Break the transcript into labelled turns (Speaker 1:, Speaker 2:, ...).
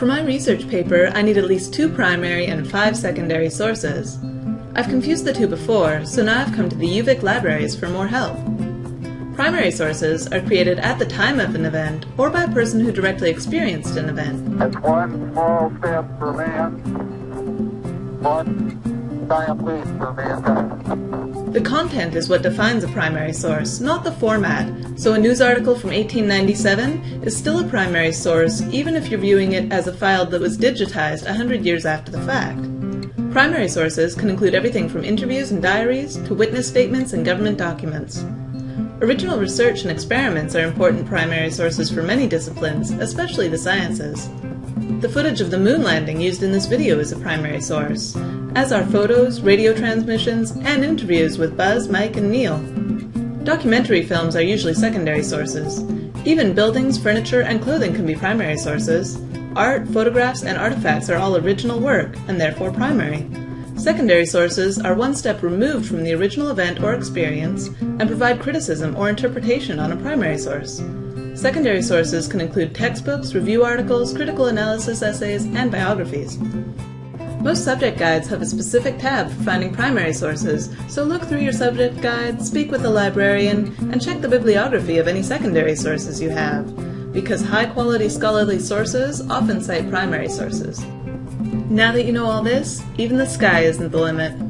Speaker 1: For my research paper, I need at least two primary and five secondary sources. I've confused the two before, so now I've come to the UVic libraries for more help. Primary sources are created at the time of an event or by a person who directly experienced an event.
Speaker 2: One small step for man, one giant leap for mankind.
Speaker 1: The content is what defines a primary source, not the format, so a news article from 1897 is still a primary source even if you're viewing it as a file that was digitized 100 years after the fact. Primary sources can include everything from interviews and diaries to witness statements and government documents. Original research and experiments are important primary sources for many disciplines, especially the sciences. The footage of the moon landing used in this video is a primary source, as are photos, radio transmissions, and interviews with Buzz, Mike, and Neil. Documentary films are usually secondary sources. Even buildings, furniture, and clothing can be primary sources. Art, photographs, and artifacts are all original work, and therefore primary. Secondary sources are one step removed from the original event or experience and provide criticism or interpretation on a primary source. Secondary sources can include textbooks, review articles, critical analysis essays, and biographies. Most subject guides have a specific tab for finding primary sources, so look through your subject guide, speak with a librarian, and check the bibliography of any secondary sources you have, because high-quality scholarly sources often cite primary sources. Now that you know all this, even the sky isn't the limit.